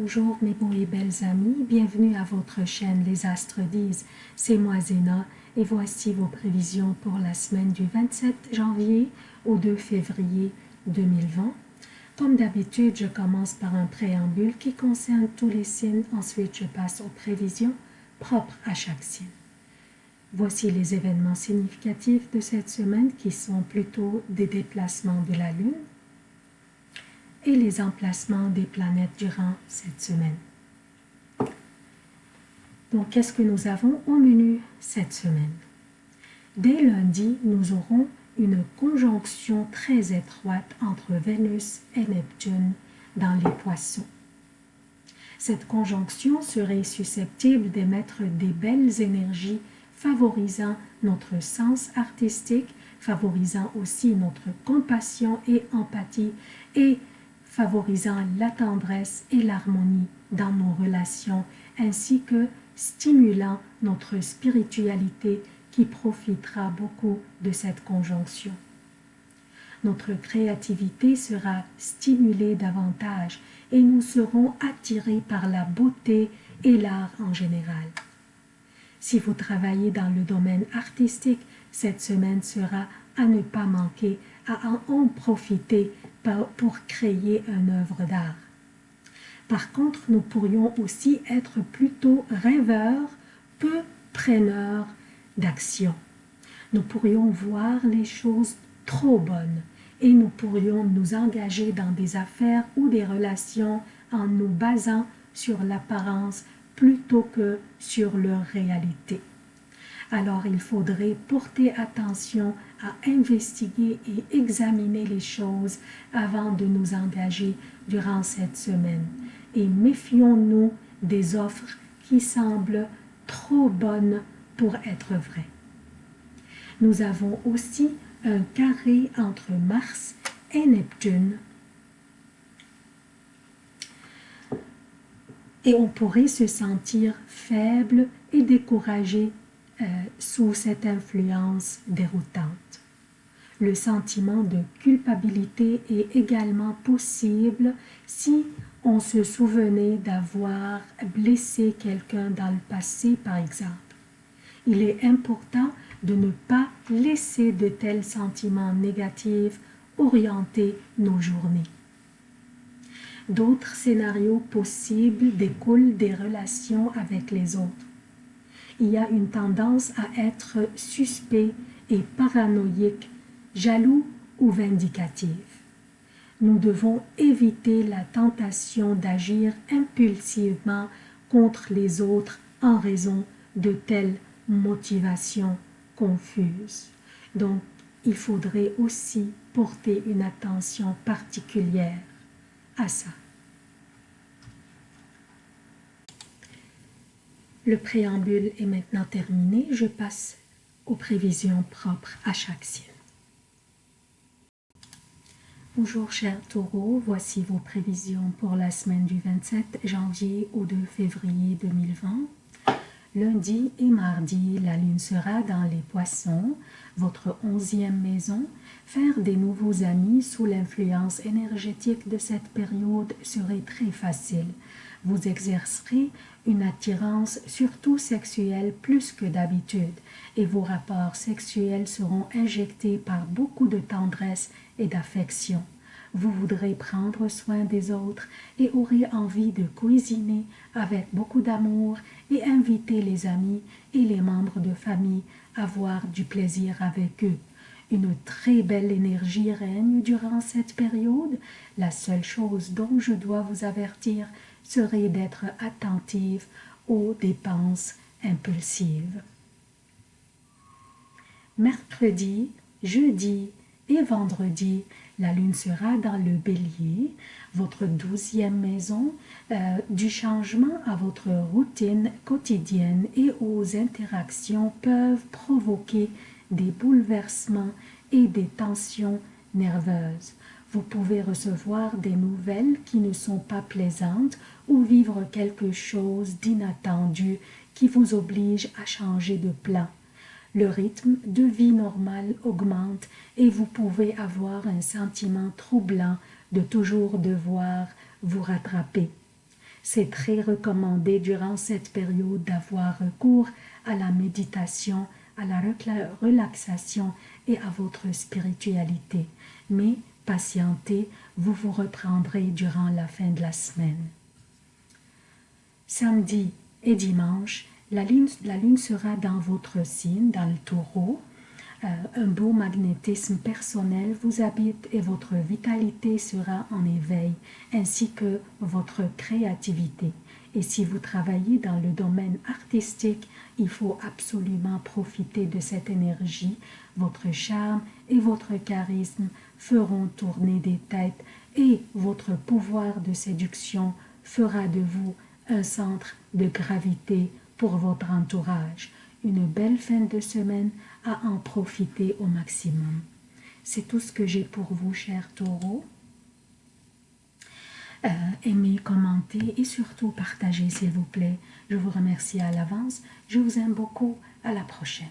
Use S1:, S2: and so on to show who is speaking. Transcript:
S1: Bonjour mes beaux et belles amis, bienvenue à votre chaîne Les Astres disent, c'est moi Zéna et voici vos prévisions pour la semaine du 27 janvier au 2 février 2020. Comme d'habitude, je commence par un préambule qui concerne tous les signes, ensuite je passe aux prévisions propres à chaque signe. Voici les événements significatifs de cette semaine qui sont plutôt des déplacements de la Lune, et les emplacements des planètes durant cette semaine. Donc, qu'est-ce que nous avons au menu cette semaine? Dès lundi, nous aurons une conjonction très étroite entre Vénus et Neptune dans les poissons. Cette conjonction serait susceptible d'émettre des belles énergies favorisant notre sens artistique, favorisant aussi notre compassion et empathie et favorisant la tendresse et l'harmonie dans nos relations, ainsi que stimulant notre spiritualité qui profitera beaucoup de cette conjonction. Notre créativité sera stimulée davantage et nous serons attirés par la beauté et l'art en général. Si vous travaillez dans le domaine artistique, cette semaine sera à ne pas manquer, en profiter pour créer une œuvre d'art. Par contre, nous pourrions aussi être plutôt rêveurs, peu preneurs d'action. Nous pourrions voir les choses trop bonnes et nous pourrions nous engager dans des affaires ou des relations en nous basant sur l'apparence plutôt que sur leur réalité alors il faudrait porter attention à investiguer et examiner les choses avant de nous engager durant cette semaine. Et méfions-nous des offres qui semblent trop bonnes pour être vraies. Nous avons aussi un carré entre Mars et Neptune. Et on pourrait se sentir faible et découragé euh, sous cette influence déroutante. Le sentiment de culpabilité est également possible si on se souvenait d'avoir blessé quelqu'un dans le passé, par exemple. Il est important de ne pas laisser de tels sentiments négatifs orienter nos journées. D'autres scénarios possibles découlent des relations avec les autres il y a une tendance à être suspect et paranoïque, jaloux ou vindicatif. Nous devons éviter la tentation d'agir impulsivement contre les autres en raison de telles motivations confuses. Donc, il faudrait aussi porter une attention particulière à ça. Le préambule est maintenant terminé. Je passe aux prévisions propres à chaque signe. Bonjour chers taureaux, voici vos prévisions pour la semaine du 27 janvier au 2 février 2020. Lundi et mardi, la lune sera dans les poissons, votre onzième maison. Faire des nouveaux amis sous l'influence énergétique de cette période serait très facile. Vous exercerez une attirance surtout sexuelle plus que d'habitude et vos rapports sexuels seront injectés par beaucoup de tendresse et d'affection. Vous voudrez prendre soin des autres et aurez envie de cuisiner avec beaucoup d'amour et inviter les amis et les membres de famille à avoir du plaisir avec eux. Une très belle énergie règne durant cette période. La seule chose dont je dois vous avertir, serait d'être attentive aux dépenses impulsives. Mercredi, jeudi et vendredi, la lune sera dans le bélier, votre douzième maison, euh, du changement à votre routine quotidienne et aux interactions peuvent provoquer des bouleversements et des tensions nerveuses. Vous pouvez recevoir des nouvelles qui ne sont pas plaisantes ou vivre quelque chose d'inattendu qui vous oblige à changer de plan. Le rythme de vie normal augmente et vous pouvez avoir un sentiment troublant de toujours devoir vous rattraper. C'est très recommandé durant cette période d'avoir recours à la méditation, à la relaxation et à votre spiritualité. Mais patientez, vous vous reprendrez durant la fin de la semaine. Samedi et dimanche, la lune, sera dans votre signe, dans le taureau. Euh, un beau magnétisme personnel vous habite et votre vitalité sera en éveil, ainsi que votre créativité. Et si vous travaillez dans le domaine artistique, il faut absolument profiter de cette énergie. Votre charme et votre charisme feront tourner des têtes et votre pouvoir de séduction fera de vous un centre de gravité pour votre entourage une belle fin de semaine à en profiter au maximum. C'est tout ce que j'ai pour vous, chers taureaux. Euh, aimez, commentez et surtout partagez, s'il vous plaît. Je vous remercie à l'avance. Je vous aime beaucoup. À la prochaine.